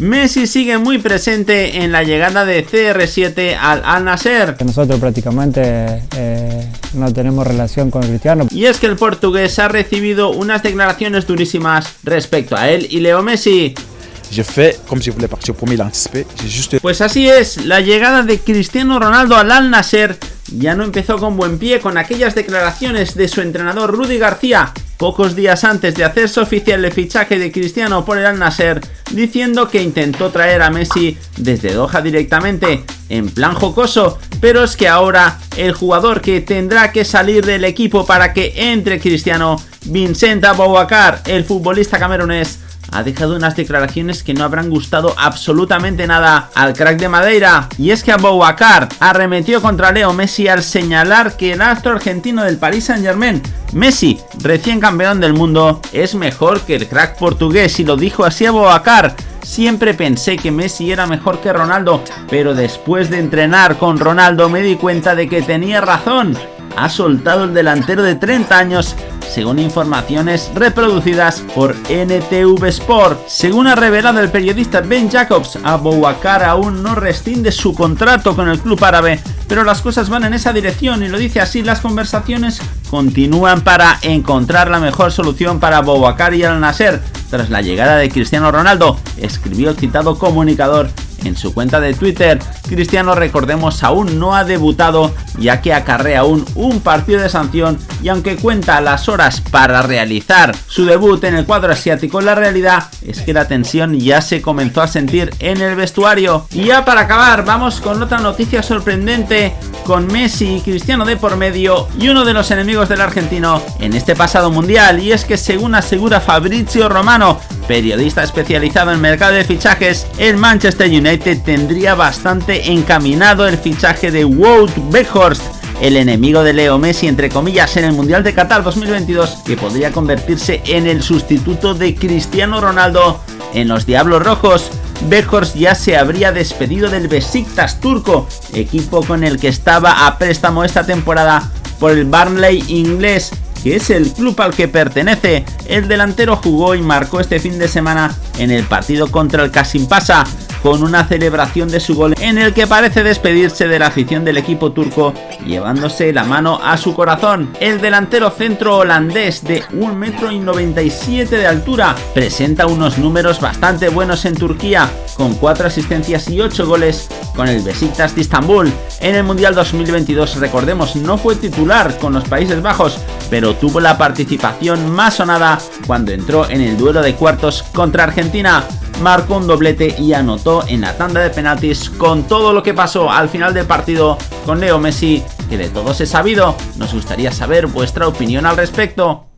Messi sigue muy presente en la llegada de CR7 al Al Nasser. Nosotros prácticamente eh, no tenemos relación con Cristiano. Y es que el portugués ha recibido unas declaraciones durísimas respecto a él y Leo Messi. Pues así es, la llegada de Cristiano Ronaldo al Al Nasser ya no empezó con buen pie con aquellas declaraciones de su entrenador Rudy García pocos días antes de hacerse oficial el fichaje de Cristiano por el Al Nasser, diciendo que intentó traer a Messi desde Doha directamente, en plan jocoso, pero es que ahora el jugador que tendrá que salir del equipo para que entre Cristiano, Vincent Aboubacar, el futbolista camerunés, ha dejado unas declaraciones que no habrán gustado absolutamente nada al crack de Madeira. Y es que Aboubacar arremetió contra Leo Messi al señalar que el astro argentino del Paris Saint Germain, Messi, recién campeón del mundo, es mejor que el crack portugués y lo dijo así Aboubacar. Siempre pensé que Messi era mejor que Ronaldo, pero después de entrenar con Ronaldo me di cuenta de que tenía razón. Ha soltado el delantero de 30 años según informaciones reproducidas por NTV Sport. Según ha revelado el periodista Ben Jacobs, Abouakar aún no rescinde su contrato con el club árabe, pero las cosas van en esa dirección y lo dice así, las conversaciones continúan para encontrar la mejor solución para Abouakar y Al Nasser. Tras la llegada de Cristiano Ronaldo, escribió el citado comunicador en su cuenta de Twitter, Cristiano recordemos aún no ha debutado ya que acarrea aún un partido de sanción y aunque cuenta las horas para realizar su debut en el cuadro asiático, la realidad es que la tensión ya se comenzó a sentir en el vestuario. Y ya para acabar, vamos con otra noticia sorprendente con Messi y Cristiano de por medio y uno de los enemigos del argentino en este pasado mundial y es que según asegura Fabrizio Romano, periodista especializado en mercado de fichajes, el Manchester United tendría bastante encaminado el fichaje de Wout Weghorst, el enemigo de Leo Messi entre comillas en el Mundial de Qatar 2022 que podría convertirse en el sustituto de Cristiano Ronaldo en los Diablos Rojos. Weghorst ya se habría despedido del Besiktas turco, equipo con el que estaba a préstamo esta temporada por el Barnley inglés que es el club al que pertenece. El delantero jugó y marcó este fin de semana en el partido contra el Kasimpasa con una celebración de su gol en el que parece despedirse de la afición del equipo turco llevándose la mano a su corazón. El delantero centro holandés de 1,97 m de altura presenta unos números bastante buenos en Turquía con 4 asistencias y 8 goles con el Besiktas de Istambul. En el Mundial 2022 recordemos no fue titular con los Países Bajos pero tuvo la participación más sonada cuando entró en el duelo de cuartos contra Argentina marcó un doblete y anotó en la tanda de penaltis con todo lo que pasó al final del partido con Leo Messi, que de todos he sabido, nos gustaría saber vuestra opinión al respecto.